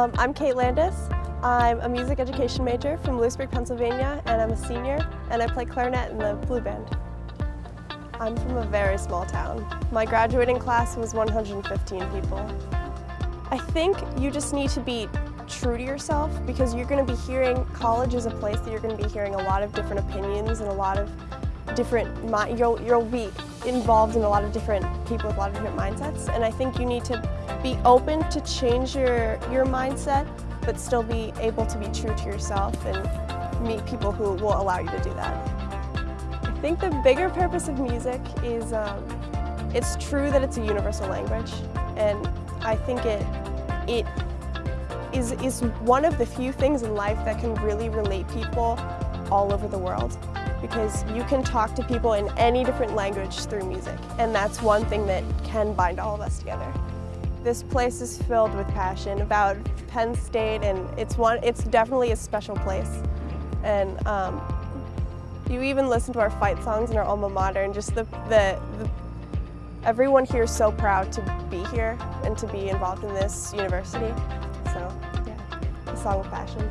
Um, I'm Kate Landis. I'm a music education major from Lewisburg, Pennsylvania, and I'm a senior, and I play clarinet in the Blue Band. I'm from a very small town. My graduating class was 115 people. I think you just need to be true to yourself because you're going to be hearing, college is a place that you're going to be hearing a lot of different opinions and a lot of different, you'll, you'll be involved in a lot of different people with a lot of different mindsets and I think you need to be open to change your, your mindset but still be able to be true to yourself and meet people who will allow you to do that. I think the bigger purpose of music is um, it's true that it's a universal language and I think it, it is, is one of the few things in life that can really relate people all over the world because you can talk to people in any different language through music and that's one thing that can bind all of us together. This place is filled with passion about Penn State and it's one it's definitely a special place. And um, you even listen to our fight songs in our alma mater and just the, the, the everyone here is so proud to be here and to be involved in this university. So yeah a song of passion